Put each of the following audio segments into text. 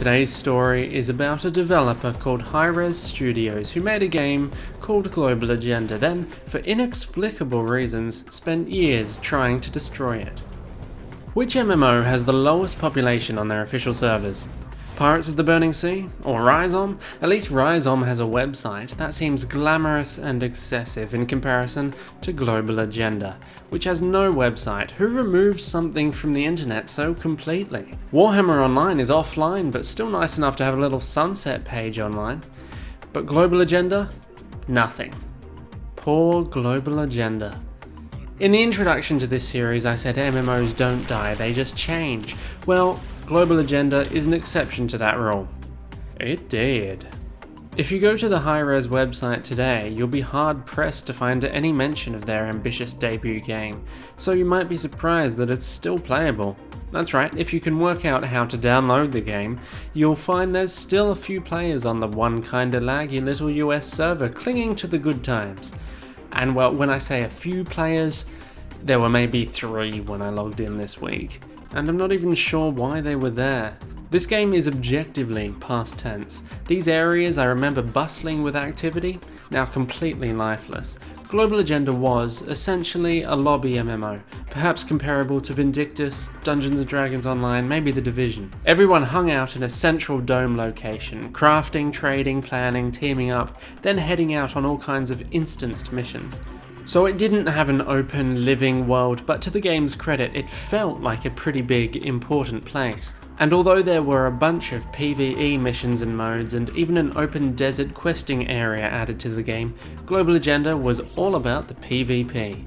Today's story is about a developer called Hi-Rez Studios who made a game called Global Agenda, then, for inexplicable reasons, spent years trying to destroy it. Which MMO has the lowest population on their official servers? Pirates of the Burning Sea? Or Ryzom? At least Ryzom has a website that seems glamorous and excessive in comparison to Global Agenda, which has no website. Who removes something from the internet so completely? Warhammer Online is offline, but still nice enough to have a little sunset page online. But Global Agenda? Nothing. Poor Global Agenda. In the introduction to this series I said MMOs don't die, they just change. Well, Global Agenda is an exception to that rule. It did. If you go to the Hi-Rez website today, you'll be hard pressed to find any mention of their ambitious debut game, so you might be surprised that it's still playable. That's right, if you can work out how to download the game, you'll find there's still a few players on the one kinda laggy little US server clinging to the good times. And well, when I say a few players, there were maybe three when I logged in this week and I'm not even sure why they were there. This game is objectively past tense. These areas I remember bustling with activity, now completely lifeless. Global Agenda was, essentially, a lobby MMO, perhaps comparable to Vindictus, Dungeons & Dragons Online, maybe The Division. Everyone hung out in a central dome location, crafting, trading, planning, teaming up, then heading out on all kinds of instanced missions. So it didn't have an open, living world, but to the game's credit, it felt like a pretty big, important place. And although there were a bunch of PvE missions and modes, and even an open desert questing area added to the game, Global Agenda was all about the PvP.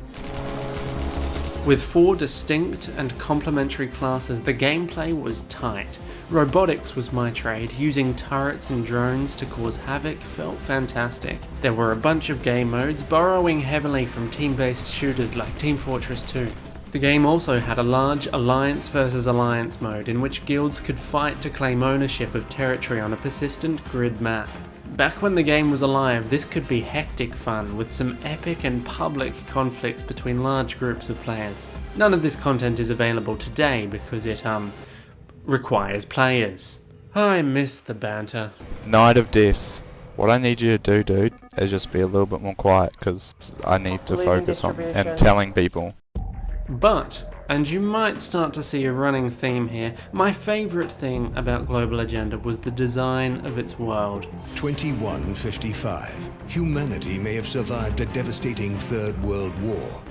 With four distinct and complementary classes, the gameplay was tight. Robotics was my trade, using turrets and drones to cause havoc felt fantastic. There were a bunch of game modes, borrowing heavily from team-based shooters like Team Fortress 2. The game also had a large alliance versus alliance mode in which guilds could fight to claim ownership of territory on a persistent grid map. Back when the game was alive, this could be hectic fun, with some epic and public conflicts between large groups of players. None of this content is available today because it, um, requires players. I miss the banter. Night of Death. What I need you to do, dude, is just be a little bit more quiet, because I need to focus on and telling people. But and you might start to see a running theme here. My favourite thing about Global Agenda was the design of its world. 2155. Humanity may have survived a devastating Third World War,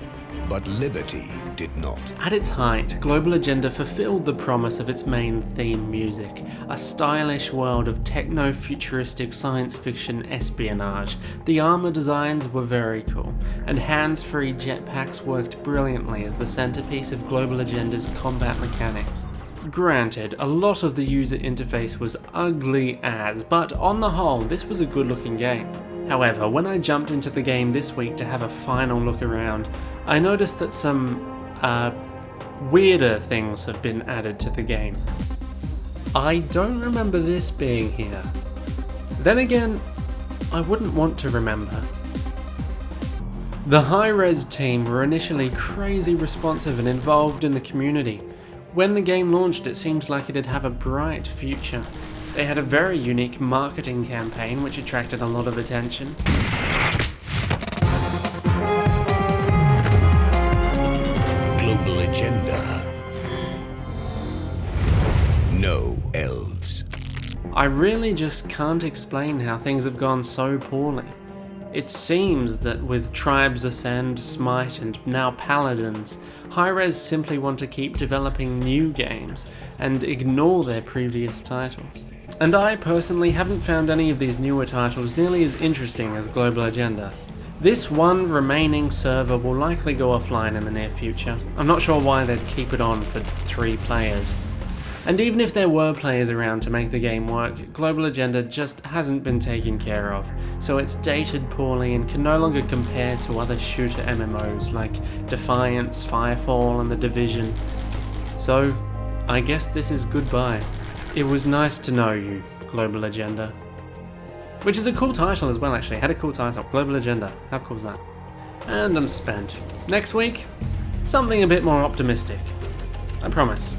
but liberty did not. At its height, Global Agenda fulfilled the promise of its main theme music, a stylish world of techno-futuristic science fiction espionage. The armor designs were very cool, and hands-free jetpacks worked brilliantly as the centerpiece of Global Agenda's combat mechanics. Granted, a lot of the user interface was ugly as, but on the whole, this was a good looking game. However, when I jumped into the game this week to have a final look around, I noticed that some uh, weirder things have been added to the game. I don't remember this being here. Then again, I wouldn't want to remember. The Hi-Rez team were initially crazy responsive and involved in the community. When the game launched it seemed like it'd have a bright future. They had a very unique marketing campaign which attracted a lot of attention. Global agenda. No elves. I really just can't explain how things have gone so poorly. It seems that with Tribes Ascend, Smite and now Paladins, Hi-Rez simply want to keep developing new games and ignore their previous titles. And I personally haven't found any of these newer titles nearly as interesting as Global Agenda. This one remaining server will likely go offline in the near future. I'm not sure why they'd keep it on for three players. And even if there were players around to make the game work, Global Agenda just hasn't been taken care of, so it's dated poorly and can no longer compare to other shooter MMOs like Defiance, Firefall and The Division. So, I guess this is goodbye. It was nice to know you, Global Agenda. Which is a cool title as well actually, had a cool title, Global Agenda, how cool is that? And I'm spent. Next week, something a bit more optimistic. I promise.